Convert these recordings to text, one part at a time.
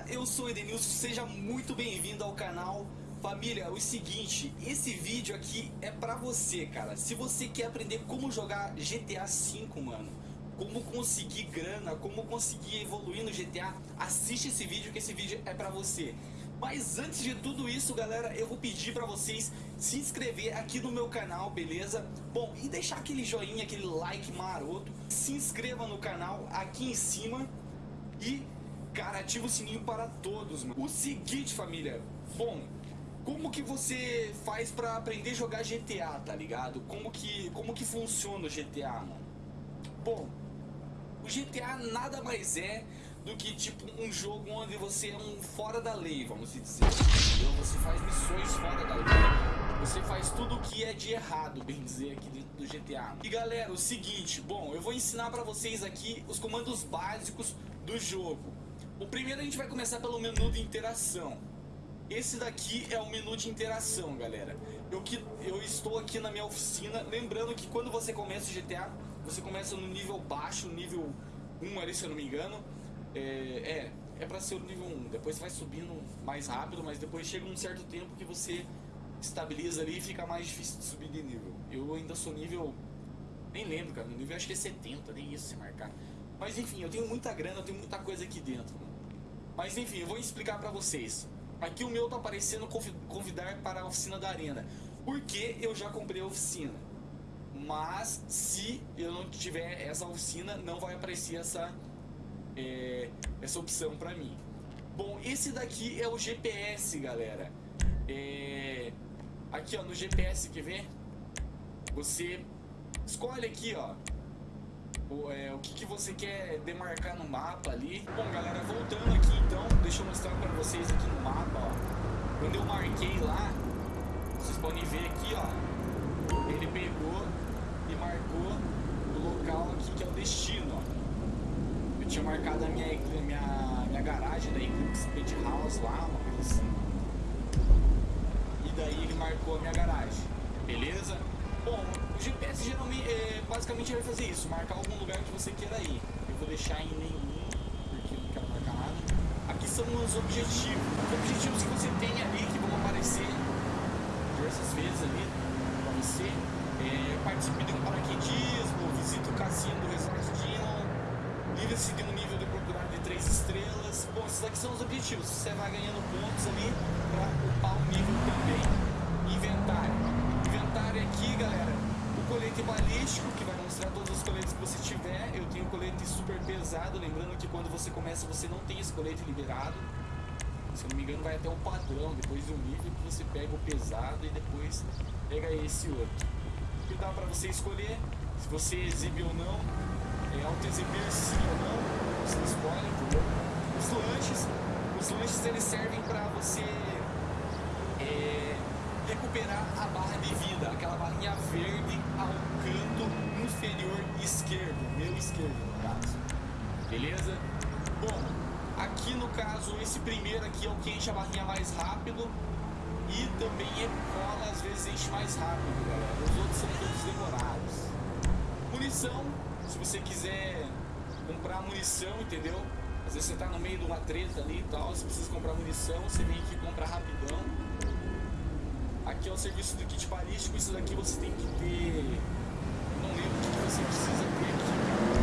galera, eu sou Edenilson, seja muito bem-vindo ao canal. Família, é o seguinte, esse vídeo aqui é pra você, cara. Se você quer aprender como jogar GTA V, mano, como conseguir grana, como conseguir evoluir no GTA, assiste esse vídeo que esse vídeo é pra você. Mas antes de tudo isso, galera, eu vou pedir pra vocês se inscrever aqui no meu canal, beleza? Bom, e deixar aquele joinha, aquele like maroto. Se inscreva no canal aqui em cima e, cara, ativa o sininho para todos, mano. O seguinte, família, bom, como que você faz pra aprender a jogar GTA, tá ligado? Como que, como que funciona o GTA, mano? Bom, o GTA nada mais é do que tipo um jogo onde você é um fora da lei, vamos dizer. Entendeu? Você faz missões fora da lei. Você faz tudo o que é de errado, bem dizer, aqui dentro do GTA. E galera, o seguinte, bom, eu vou ensinar pra vocês aqui os comandos básicos do jogo. O primeiro a gente vai começar pelo menu de interação. Esse daqui é o menu de interação, galera. Eu, que, eu estou aqui na minha oficina, lembrando que quando você começa o GTA, você começa no nível baixo, nível 1 ali, se eu não me engano. É, é, é pra ser o nível 1. Depois vai subindo mais rápido, mas depois chega um certo tempo que você estabiliza ali e fica mais difícil de subir de nível. Eu ainda sou nível... Nem lembro, cara. Nível acho que é 70, nem isso se marcar. Mas enfim, eu tenho muita grana, eu tenho muita coisa aqui dentro. Mas enfim, eu vou explicar pra vocês. Aqui o meu tá aparecendo convidar para a oficina da arena. Porque eu já comprei a oficina. Mas se eu não tiver essa oficina, não vai aparecer essa é, essa opção para mim. Bom, esse daqui é o GPS, galera. É, aqui, ó, no GPS, quer ver? Você escolhe aqui, ó, o, é, o que, que você quer demarcar no mapa ali. Bom, galera, voltando aqui então, deixa eu mostrar para vocês aqui no mapa, ó. Quando eu marquei lá, vocês podem ver aqui, ó, ele pegou e marcou o local aqui que é o destino, ó tinha marcado a minha, minha, minha garagem da Eclipse Pet House lá, uma coisa assim. E daí ele marcou a minha garagem, beleza? Bom, o GPS geralmente, é, basicamente vai fazer isso, marcar algum lugar que você queira ir. Eu vou deixar em nenhum, porque eu não quero marcar nada. Aqui são os objetivos. Os objetivos que você tem ali, que vão aparecer diversas vezes ali pra você. É, participe de um paraquedismo, visite o cassino do Resort Dino, Livre-se de um nível de procurar de 3 estrelas. Bom, esses aqui são os objetivos. Você vai ganhando pontos ali para upar o nível também. Inventário. Inventário aqui, galera. O que vai mostrar todos os coletes que você tiver. Eu tenho colete super pesado. Lembrando que quando você começa, você não tem esse colete liberado. Se não me engano, vai até o padrão. Depois do nível que você pega o pesado e depois pega esse outro. Que dá para você escolher se você exibe ou não é, auto-exibir sim ou não, você escolhe, entendeu? Os lanches, os lanches eles servem para você é, recuperar a barra de vida, aquela barrinha verde ao canto inferior esquerdo no caso, beleza? Bom, aqui no caso, esse primeiro aqui é o que enche a barrinha mais rápido e também cola às vezes enche mais rápido, galera. Os outros são todos demorados. Munição, se você quiser comprar munição, entendeu? Às vezes você tá no meio de uma treta ali e tal, você precisa comprar munição, você vem aqui comprar rapidão. Aqui é o serviço do kit balístico, isso daqui você tem que ter... Não lembro o que você precisa ter aqui,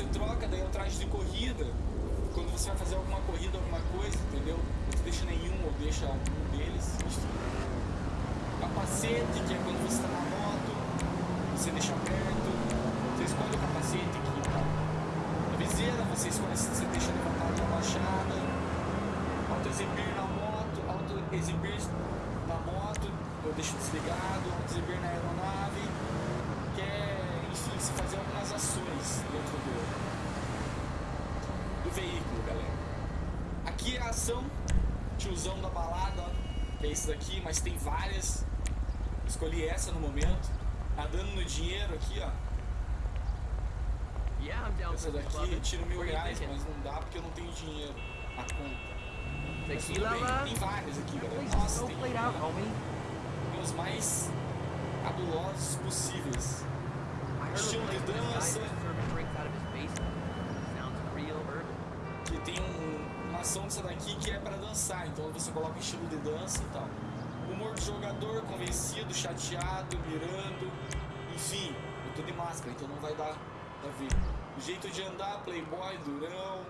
você troca, daí traje de corrida. Quando você vai fazer alguma corrida, alguma coisa, entendeu? Você deixa nenhum ou deixa algum deles. Capacete, que é quando você está na moto, você deixa aberto, você escolhe o capacete aqui, tá? A viseira, você escolhe se você deixa levantada ou abaixada, auto-exibir na moto, auto-exibir na moto, eu deixo desligado, auto-exibir na aeronave, que dentro do, do veículo Aqui é a ação, tiozão da balada, ó, que é esse daqui, mas tem várias. Escolhi essa no momento. Nadando no dinheiro aqui, ó. Essa daqui eu tiro mil reais, mas não dá porque eu não tenho dinheiro na conta. Tequila, tem várias aqui, galera. Nossa, tem, tem os mais cabulosos possíveis. Estilo de dança. Um- uma ação dessa daqui que é pra dançar, então você coloca estilo de dança e tal. Humor do jogador, convencido, chateado, mirando, enfim, eu tô de máscara, então não vai dar pra ver. Jeito de andar, playboy, durão.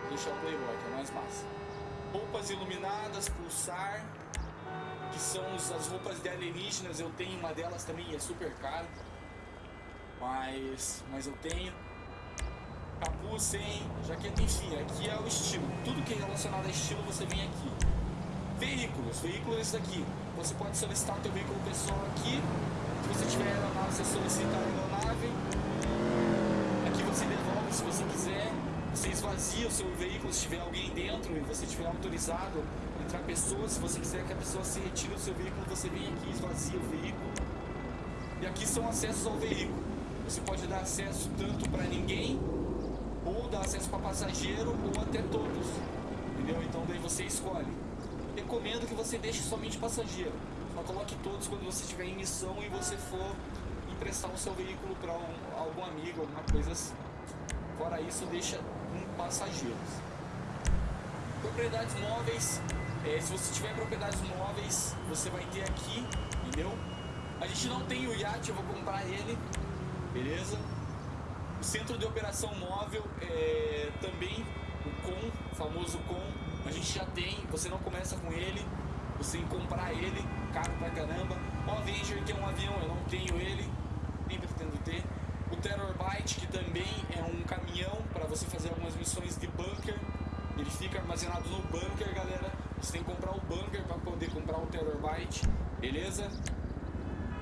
Vou deixar o playboy, que é mais massa. Roupas iluminadas, pulsar, que são as roupas de alienígenas, eu tenho uma delas também, é super cara. Mas, mas eu tenho capuz sem jaqueta, enfim, aqui é o estilo. Tudo que é relacionado a estilo você vem aqui. Veículos, veículos é esse daqui. Você pode solicitar o teu veículo pessoal aqui. Se você tiver aeronave, você solicita a aeronave. Aqui você devolve se você quiser. Você esvazia o seu veículo se tiver alguém dentro e você tiver autorizado entrar pessoas. Se você quiser que a pessoa se retire do seu veículo, você vem aqui, esvazia o veículo. E aqui são acessos ao veículo. Você pode dar acesso tanto para ninguém dar acesso para passageiro ou até todos. Entendeu? Então daí você escolhe. Recomendo que você deixe somente passageiro. Só coloque todos quando você estiver em missão e você for emprestar o seu veículo para algum amigo, alguma coisa assim. Fora isso, deixa um passageiros. Propriedades móveis. é, se você tiver propriedades móveis, você vai ter aqui, entendeu? A gente não tem o iate, eu vou comprar ele, beleza? O centro de operação móvel é também o COM, famoso COM. A gente já tem, você não começa com ele, você tem que comprar ele, caro pra caramba. O Avenger, que é um avião, eu não tenho ele, nem pretendo ter. O Terror Byte, que também é um caminhão para você fazer algumas missões de bunker. Ele fica armazenado no bunker, galera. Você tem que comprar o bunker para poder comprar o Terror Byte, beleza?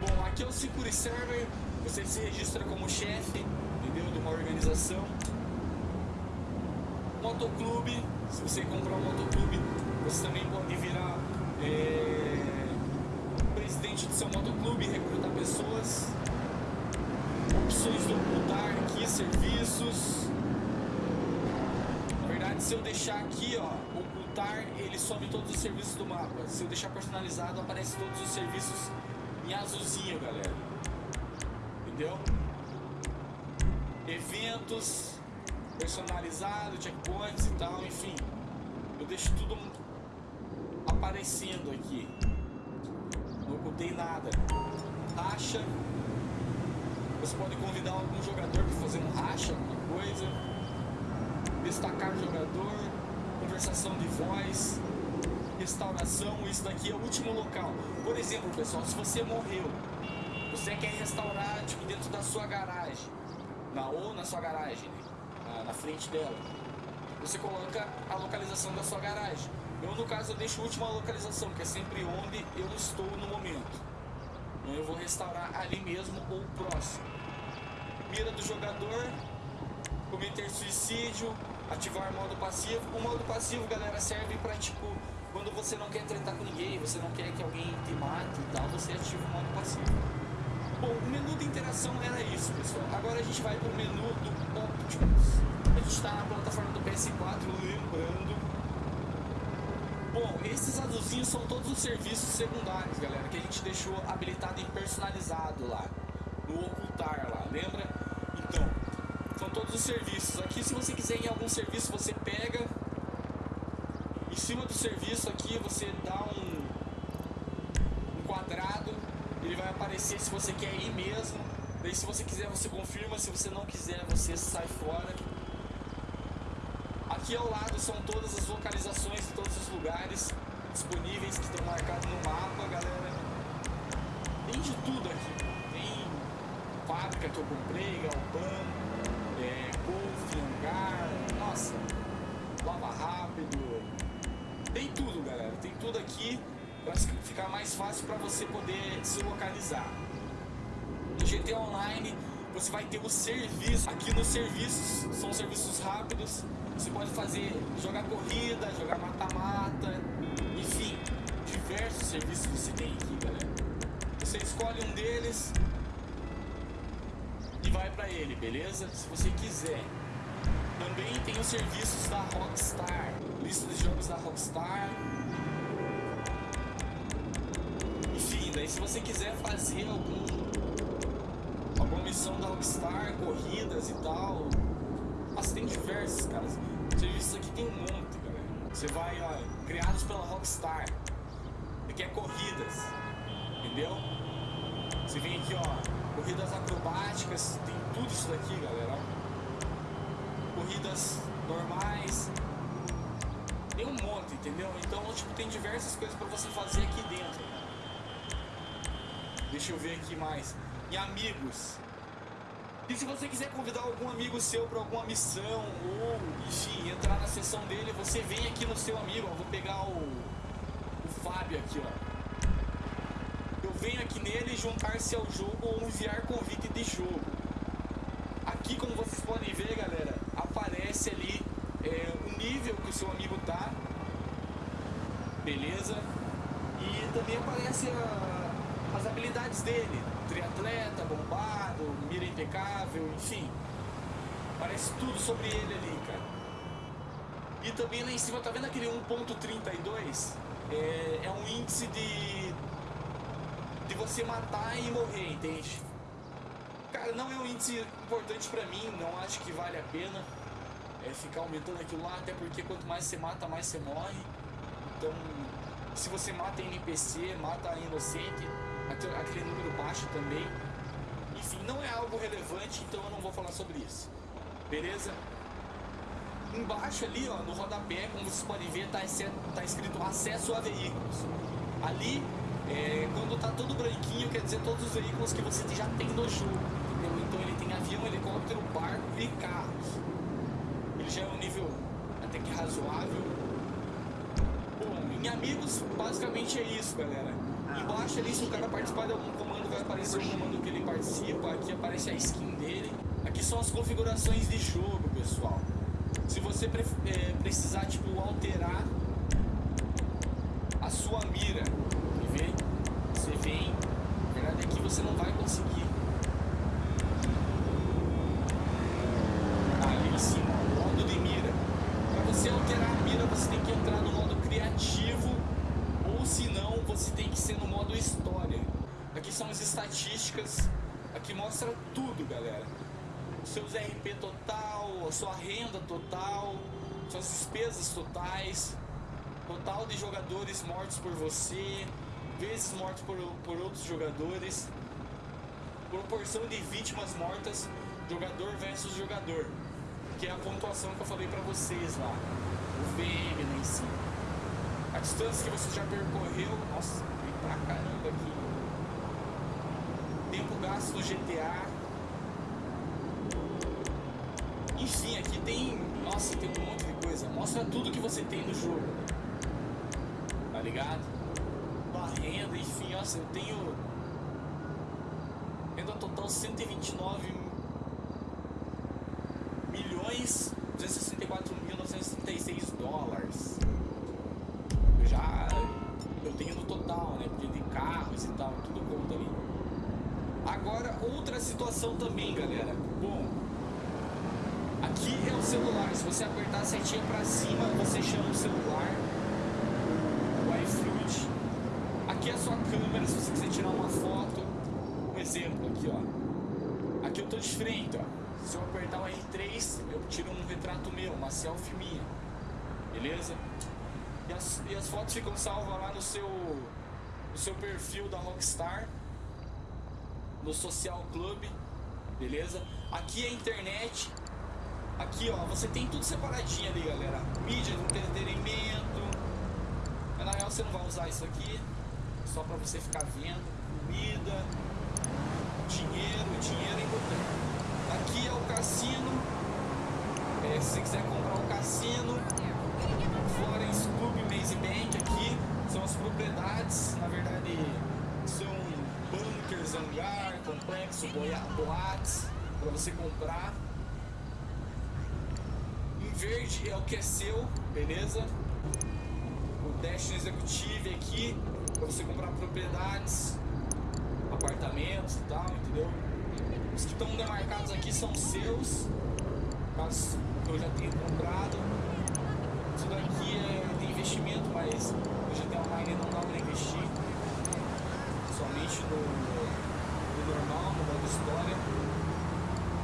Bom, aqui é o Security Server. Você se registra como chefe, organização. Motoclube. Se você comprar um motoclube, você também pode virar é, presidente do seu motoclube recrutar pessoas. Opções do ocultar aqui, serviços. Na verdade, se eu deixar aqui, ó, ocultar, ele some todos os serviços do mapa. Se eu deixar personalizado, aparece todos os serviços em azulzinho, galera. Entendeu? Eventos personalizados, checkpoints e tal, enfim. Eu deixo tudo aparecendo aqui. Não ocultei nada. Racha. Você pode convidar algum jogador para fazer um racha, alguma coisa. Destacar jogador. Conversação de voz. Restauração. Isso daqui é o último local. Por exemplo, pessoal, se você morreu, você quer restaurar tipo, dentro da sua garagem. Na, ou na sua garagem, na, na frente dela. Você coloca a localização da sua garagem. Eu, no caso, eu deixo a última localização, que é sempre onde eu estou no momento. Então eu vou restaurar ali mesmo ou próximo. Mira do jogador, cometer suicídio, ativar modo passivo. O modo passivo, galera, serve pra tipo, quando você não quer tratar com ninguém, você não quer que alguém te mate e tal, você ativa o modo passivo. Bom, o menu de interação era isso, pessoal. Agora a gente vai pro menu do Optimus. A gente está na plataforma do PS4, lembrando. Bom, esses azulzinhos são todos os serviços secundários, galera, que a gente deixou habilitado e personalizado lá, no ocultar lá, lembra? Então, são todos os serviços. Aqui, se você quiser em algum serviço, você pega. Em cima do serviço aqui, você dá um, um quadrado. Ele vai aparecer se você quer ir mesmo. Daí, se você quiser, você confirma. Se você não quiser, você sai fora. Aqui ao lado são todas as localizações de todos os lugares disponíveis que estão marcados no mapa, galera. Tem de tudo aqui. Tem fábrica que eu comprei, galpão, é, golfe, hangar, nossa, lava rápido. Tem tudo, galera. Tem tudo aqui para ficar mais fácil para você poder se localizar. No GTA Online você vai ter o serviço. Aqui nos serviços, são serviços rápidos. Você pode fazer, jogar corrida, jogar mata-mata, enfim, diversos serviços você tem aqui, galera. Você escolhe um deles e vai pra ele, beleza? Se você quiser. Também tem os serviços da Rockstar, lista de jogos da Rockstar. Daí se você quiser fazer algum alguma missão da Rockstar, corridas e tal. Mas tem diversos, cara. Serviços aqui tem um monte, galera. Você vai, ó, criados pela Rockstar. Aqui é corridas, entendeu? Você vem aqui, ó, corridas acrobáticas, tem tudo isso daqui, galera. Corridas normais. Tem um monte, entendeu? Então, tipo, tem diversas coisas pra você fazer aqui dentro. Deixa eu ver aqui mais e amigos. E se você quiser convidar algum amigo seu para alguma missão ou, enfim, entrar na sessão dele, você vem aqui no seu amigo. Ó, vou pegar o, o Fábio aqui, ó. Eu venho aqui nele juntar-se ao jogo ou enviar convite de jogo. Aqui, como vocês podem ver, galera, aparece ali é, o nível que o seu amigo tá. Beleza? E também aparece a, as habilidades dele triatleta, bombado, mira impecável, enfim. Parece tudo sobre ele ali, cara. E também lá em cima, tá vendo aquele 1.32? É, é um índice de, de você matar e morrer, entende? Cara, não é um índice importante pra mim, não acho que vale a pena é, ficar aumentando aquilo lá, até porque quanto mais você mata, mais você morre. Então, se você mata NPC, mata inocente, aquele número baixo também. Enfim, não é algo relevante, então eu não vou falar sobre isso. Beleza? Embaixo ali, ó, no rodapé, como vocês podem ver, tá, tá escrito acesso a veículos. Ali, é, quando tá todo branquinho, quer dizer todos os veículos que você já tem no jogo. Entendeu? Então ele tem avião, helicóptero, barco e carros. Ele já é um nível até que razoável. Bom, em amigos, basicamente é isso, galera. Embaixo ali, se o cara participar de algum comando, vai aparecer o comando que ele participa. Aqui aparece a skin dele. Aqui são as configurações de jogo, pessoal. Se você pre é, precisar, tipo, alterar a sua mira, vê? Você vem. Na verdade, aqui você não vai conseguir. Ali em cima, modo de mira. Para você alterar a mira, você tem que entrar no modo criativo se não, você tem que ser no modo história. Aqui são as estatísticas, aqui mostra tudo, galera. Seus RP total, sua renda total, suas despesas totais, total de jogadores mortos por você, vezes mortos por, por outros jogadores, proporção de vítimas mortas, jogador versus jogador, que é a pontuação que eu falei pra vocês lá, o VM lá em cima. A distância que você já percorreu, nossa, tem pra caramba aqui. Tempo gasto no GTA. Enfim, aqui tem, nossa, tem um monte de coisa. Mostra tudo que você tem no jogo. Tá ligado? Tua renda, enfim, nossa, eu tenho renda total 129 milhões se você quiser tirar uma foto. Um exemplo aqui, ó. Aqui eu tô de frente, ó. Se eu apertar o R3, eu tiro um retrato meu, uma selfie minha. Beleza? E as, e as fotos ficam salvas lá no seu, no seu perfil da Rockstar, no Social Club, beleza? Aqui é a internet. Aqui, ó, você tem tudo separadinho ali, galera. Mídia de entretenimento. Mas na real você não vai usar isso aqui. Só pra você ficar vendo. Comida. Dinheiro. Dinheiro é importante. Aqui é o cassino. É, se você quiser comprar um cassino, Florence Club Maze Bank aqui são as propriedades, na verdade são bunkers, hangar, complexo, boates, para você comprar. Em verde é o que é seu, beleza? O Destiny Executive aqui para você comprar propriedades, apartamentos e tal, entendeu? Os que estão demarcados aqui são seus, caso eu já tenha comprado. Isso daqui é de investimento, mas o GTA Online não dá para investir. Somente no, no normal, no modo história.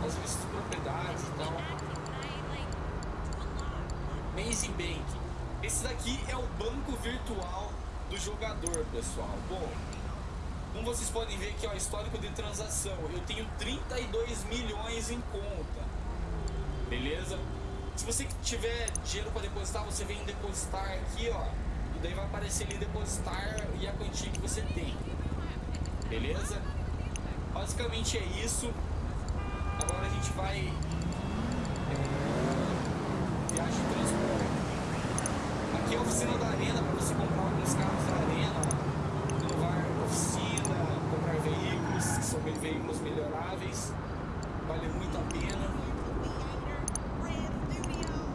As propriedades e tal. Amazing Bank. Esse daqui é o banco virtual do jogador, pessoal. Bom, como vocês podem ver aqui, ó, histórico de transação. Eu tenho 32 milhões em conta. Beleza? Se você tiver dinheiro para depositar, você vem depositar aqui, ó. E daí vai aparecer ali depositar e a quantia que você tem. Beleza? Basicamente é isso. Agora a gente vai. É, viagem transporte. Aqui é a oficina da arena para você comprar alguns carros da arena. Renovar oficina, comprar veículos, que são veículos melhoráveis. Vale muito a pena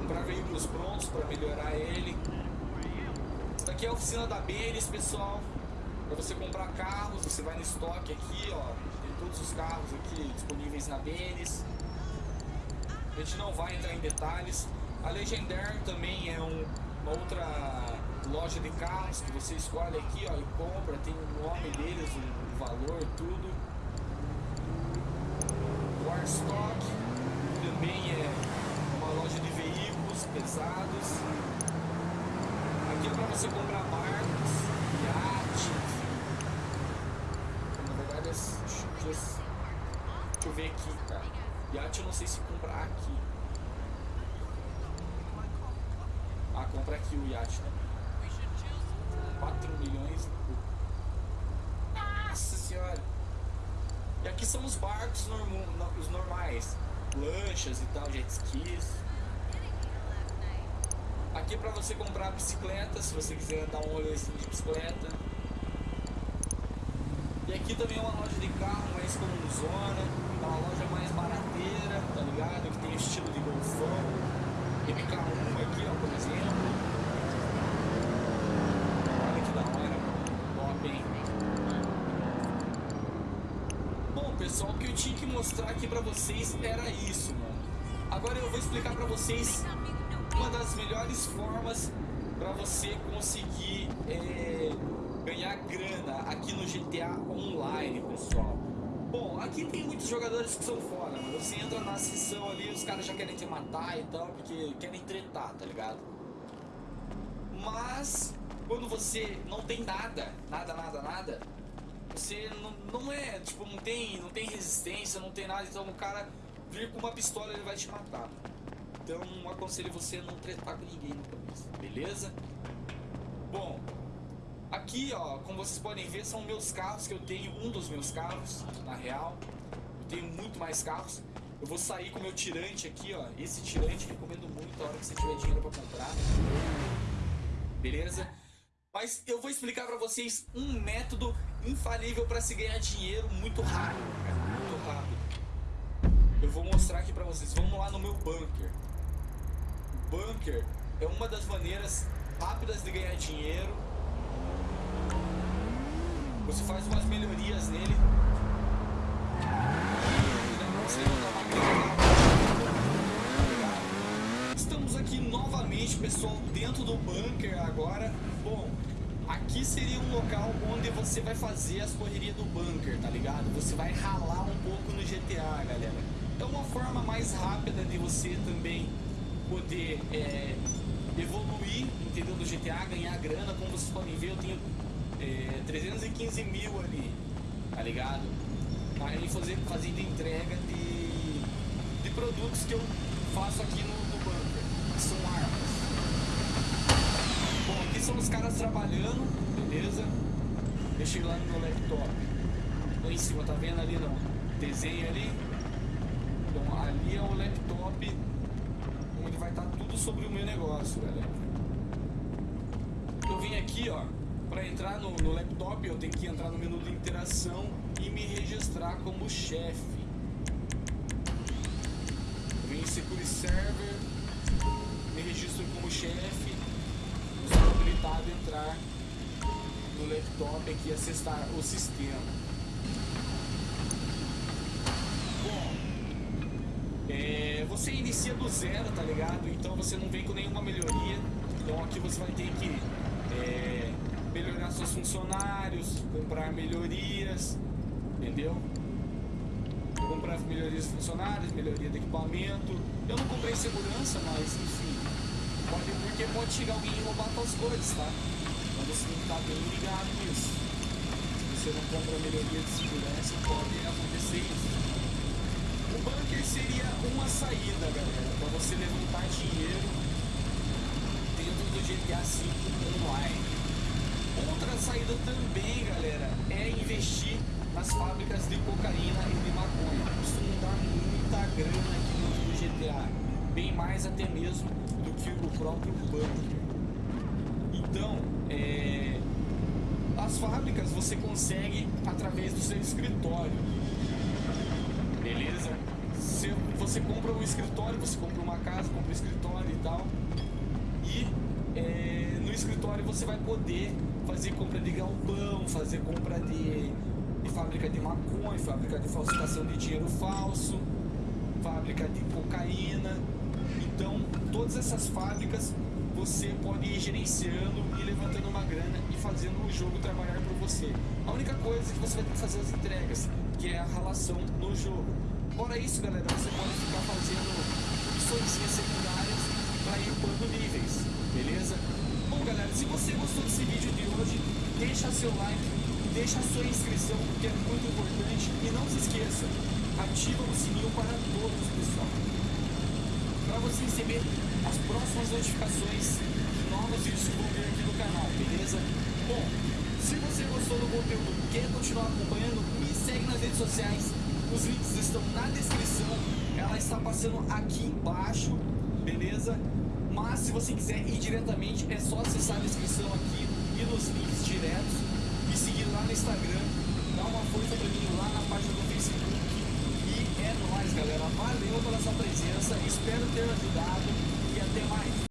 comprar veículos prontos para melhorar ele. Isso daqui é a oficina da Benes, pessoal. Para você comprar carros, você vai no estoque aqui, ó. Tem todos os carros aqui disponíveis na Benes. A gente não vai entrar em detalhes. A Legendary também é um, uma outra loja de carros que você escolhe aqui, ó, e compra. Tem o nome deles, o valor, tudo. Warstock também é uma loja de veículos pesados. Aqui é para você comprar barcos, iate. Na verdade, deixa, eu ver aqui, cara. Iate eu não sei se comprar aqui. Ah, compra aqui o iate também. 4 milhões. Nossa senhora! E aqui são os barcos normo, os normais. Lanchas e tal, jet skis. Aqui é para você comprar bicicleta, se você quiser dar um rolezinho de bicicleta. E aqui também é uma loja de carro mais como zona, é uma loja mais barateira, tá ligado? Que tem estilo de golfão. MK1 aqui, ó, por exemplo. Olha que da hora, top, hein? Bom, pessoal, o que eu tinha que mostrar aqui pra vocês era isso, mano. Agora eu vou explicar pra vocês uma das melhores formas para você conseguir é, ganhar grana aqui no GTA Online, pessoal. Bom, aqui tem muitos jogadores que são fora, mano. Você entra na sessão ali, os caras já querem te matar e tal, porque querem tretar, tá ligado? Mas quando você não tem nada, nada, nada, nada, você não, não é, tipo, não tem, não tem resistência, não tem nada, então o cara vir com uma pistola ele vai te matar. Então aconselho você a não tretar com ninguém no começo, beleza? Bom, aqui ó, como vocês podem ver, são meus carros que eu tenho, um dos meus carros, na real. Eu tenho muito mais carros. Eu vou sair com o meu tirante aqui, ó. Esse tirante recomendo muito a hora que você tiver dinheiro pra comprar. Beleza? Mas eu vou explicar pra vocês um método infalível pra se ganhar dinheiro muito rápido, cara. Muito rápido. Eu vou mostrar aqui pra vocês. Vamos lá no meu bunker. Bunker é uma das maneiras rápidas de ganhar dinheiro. Você faz umas melhorias nele. Estamos aqui novamente, pessoal, dentro do bunker agora. Bom, aqui seria um local onde você vai fazer as correrias do bunker, tá ligado? Você vai ralar um pouco no GTA, galera. É uma forma mais rápida de você também poder é, evoluir, entendeu? Do GTA, ganhar grana. Como vocês podem ver, eu tenho é, 315 mil ali, tá ligado? Aí fazer, fazendo entrega de, de produtos que eu faço aqui no, no bunker, que são armas. Bom, aqui são os caras trabalhando, beleza? Ir lá no meu laptop. Lá em cima, tá vendo ali não? Desenho ali. Então ali é o laptop onde vai estar tudo sobre o meu negócio, galera. Eu vim aqui, ó, para entrar no, no laptop, eu tenho que entrar no menu de interação e me registrar como chefe. Secure Server, me registro como chefe, estou habilitado a entrar no laptop aqui e acessar o sistema. Bom, é, você inicia do zero, tá ligado? Então você não vem com nenhuma melhoria. Então aqui você vai ter que é, melhorar seus funcionários, comprar melhorias, entendeu? Comprar melhorias de funcionários, melhoria de equipamento. Eu não comprei segurança, mas enfim. Pode, porque pode chegar alguém e roubar suas coisas, tá? Então você tem que estar bem ligado nisso. Se você não compra melhoria de segurança, pode acontecer isso. Bunker seria uma saída, galera, para você levantar dinheiro dentro do GTA V online. Outra saída também, galera, é investir nas fábricas de cocaína e de maconha. Costumam dar muita grana aqui do GTA, bem mais até mesmo do que o próprio bunker. Então, é, as fábricas você consegue através do seu escritório. Beleza? Se você compra o escritório, você compra uma casa, compra o escritório e tal. E é, no escritório você vai poder fazer compra de galpão, fazer compra de, de fábrica de maconha, fábrica de falsificação de dinheiro falso, fábrica de cocaína. Então, todas essas fábricas você pode ir gerenciando e levantando uma grana e fazendo o jogo trabalhar por você. A única coisa é que você vai ter que fazer as entregas, que é a relação no jogo. Fora isso, galera, você pode ficar fazendo missões secundárias para ir upando níveis, beleza? Bom, galera, se você gostou desse vídeo de hoje, deixa seu like, deixa sua inscrição, que é muito importante, e não se esqueça, ativa o sininho para todos, pessoal para você receber as próximas notificações de novos vídeos que vão vir aqui no canal, beleza? Bom, se você gostou do conteúdo e quer continuar acompanhando, me segue nas redes sociais. Os links estão na descrição. Ela está passando aqui embaixo, beleza? Mas se você quiser ir diretamente, é só acessar a descrição aqui e nos links diretos. E seguir lá no Instagram. Dá uma força pra mim lá na página do Facebook. E é nóis, galera. Valeu pela sua presença. Espero ter ajudado.